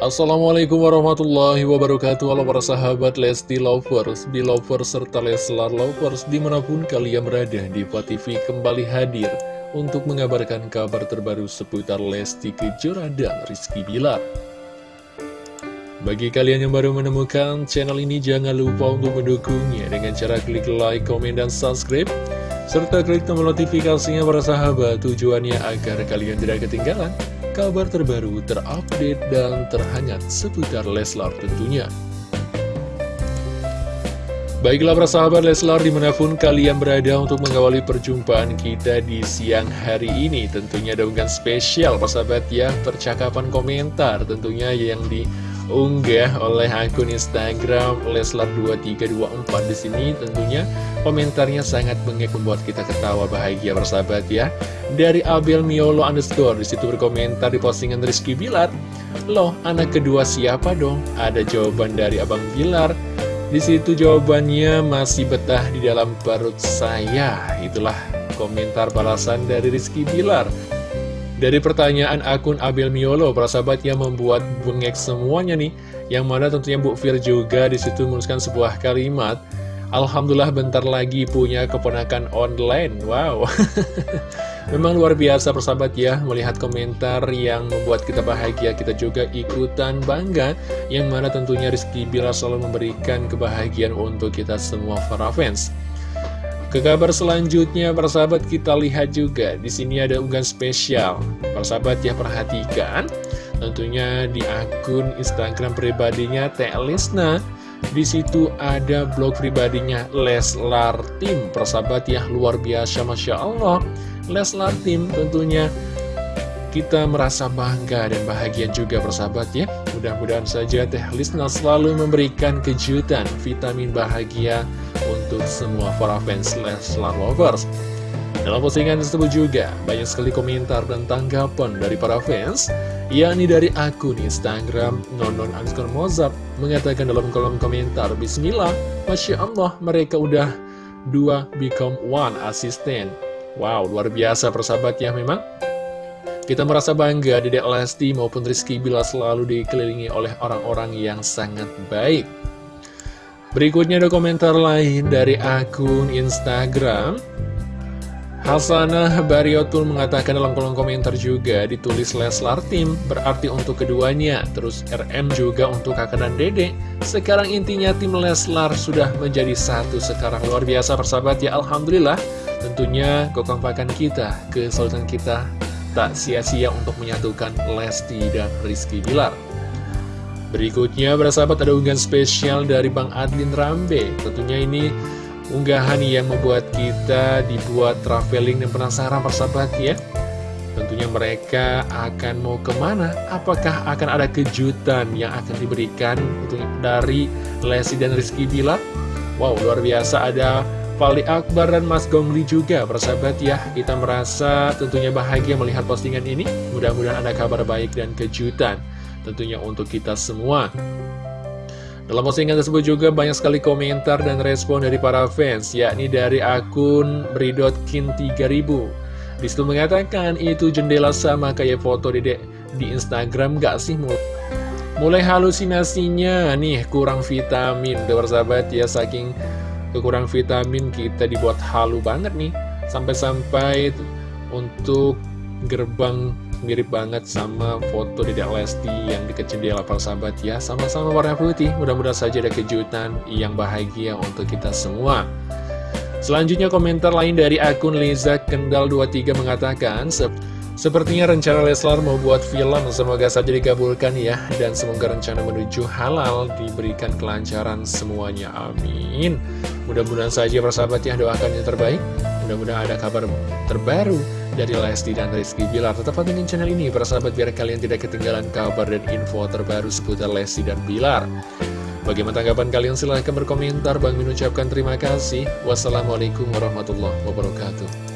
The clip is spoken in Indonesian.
Assalamualaikum warahmatullahi wabarakatuh. Halo para sahabat Lesti Lovers, Belovers, serta Leslar Lovers Di mana pun kalian berada, Diva TV kembali hadir Untuk mengabarkan kabar terbaru seputar Lesti Kejora dan Rizky Bilar. Bagi kalian yang baru menemukan channel ini Jangan lupa untuk mendukungnya Dengan cara klik like, komen, dan subscribe serta klik tombol notifikasinya para sahabat tujuannya agar kalian tidak ketinggalan kabar terbaru, terupdate, dan terhangat seputar Leslar tentunya. Baiklah para sahabat Leslar di mana pun kalian berada untuk mengawali perjumpaan kita di siang hari ini Tentunya ada unggahan spesial para sahabat ya percakapan komentar tentunya yang di unggah oleh akun Instagram Leslar2324 di sini tentunya komentarnya sangat bengek membuat kita ketawa bahagia bersahabat ya. Dari Abel Miolo underscore di situ berkomentar di postingan Rizky Bilar, loh anak kedua siapa dong? Ada jawaban dari Abang Bilar. Di situ jawabannya masih betah di dalam perut saya. Itulah komentar balasan dari Rizky Bilar. Dari pertanyaan akun Abel Miolo, para sahabat yang membuat bengek semuanya nih, yang mana tentunya Bu Fir juga di situ menuliskan sebuah kalimat, Alhamdulillah bentar lagi punya keponakan online, wow. Memang luar biasa persahabat ya, melihat komentar yang membuat kita bahagia, kita juga ikutan bangga, yang mana tentunya Rizky Bila selalu memberikan kebahagiaan untuk kita semua para fans. Ke kabar selanjutnya, persahabat kita lihat juga di sini ada unggahan spesial. Persahabat ya perhatikan, tentunya di akun Instagram pribadinya Teh Lisna. Di situ ada blog pribadinya Leslar Tim. Persahabat ya luar biasa, masya Allah. Leslar Tim tentunya kita merasa bangga dan bahagia juga persahabat ya Mudah-mudahan saja Teh Lisna selalu memberikan kejutan vitamin bahagia untuk semua para fans Leslar Lovers. Dalam postingan tersebut juga banyak sekali komentar dan tanggapan dari para fans yakni dari akun Instagram Nonon underscore Mozart mengatakan dalam kolom komentar Bismillah, Masya Allah mereka udah dua become one asisten Wow, luar biasa persahabat ya memang. Kita merasa bangga Dedek Lesti maupun Rizky Bila selalu dikelilingi oleh orang-orang yang sangat baik. Berikutnya ada komentar lain dari akun Instagram. Hasanah Bariotul mengatakan dalam kolom komentar juga ditulis Leslar Tim berarti untuk keduanya. Terus RM juga untuk kakak dan dede. Sekarang intinya tim Leslar sudah menjadi satu sekarang luar biasa persahabat ya Alhamdulillah. Tentunya kekompakan kita, kesulitan kita tak sia-sia untuk menyatukan Lesti dan Rizky Bilar. Berikutnya, bersahabat ada unggahan spesial dari Bang Adlin Rambe. Tentunya ini unggahan yang membuat kita dibuat traveling dan penasaran persahabat ya. Tentunya mereka akan mau ke mana? Apakah akan ada kejutan yang akan diberikan dari Lesti dan Rizky Bilar? Wow, luar biasa ada Fali Akbar dan Mas Gongli juga persahabat ya Kita merasa tentunya bahagia melihat postingan ini Mudah-mudahan ada kabar baik dan kejutan Tentunya untuk kita semua. Dalam postingan tersebut juga banyak sekali komentar dan respon dari para fans Yakni dari akun Bridotkin 3000 Di situ mengatakan itu jendela sama kayak foto dedek di Instagram gak sih mulai halusinasinya nih kurang vitamin. Tuh persahabat ya saking kekurangan vitamin kita dibuat halu banget nih. Sampai-sampai untuk gerbang mirip banget sama foto Dedek Lesti yang deket jendela para sahabat ya sama-sama warna putih mudah-mudahan saja ada kejutan yang bahagia untuk kita semua selanjutnya komentar lain dari akun Liza Kendal 23 mengatakan Sepertinya rencana Leslar mau buat film, semoga saja dikabulkan ya. Dan semoga rencana menuju halal diberikan kelancaran semuanya. Amin. Mudah-mudahan saja persahabat ya doakan yang terbaik. Mudah-mudahan ada kabar terbaru dari Lesti dan Rizky Bilar. Tetap pantengin channel ini persahabat biar kalian tidak ketinggalan kabar dan info terbaru seputar Lesti dan Bilar. Bagaimana tanggapan kalian? Silahkan berkomentar. Bang mengucapkan terima kasih. Wassalamualaikum warahmatullahi wabarakatuh.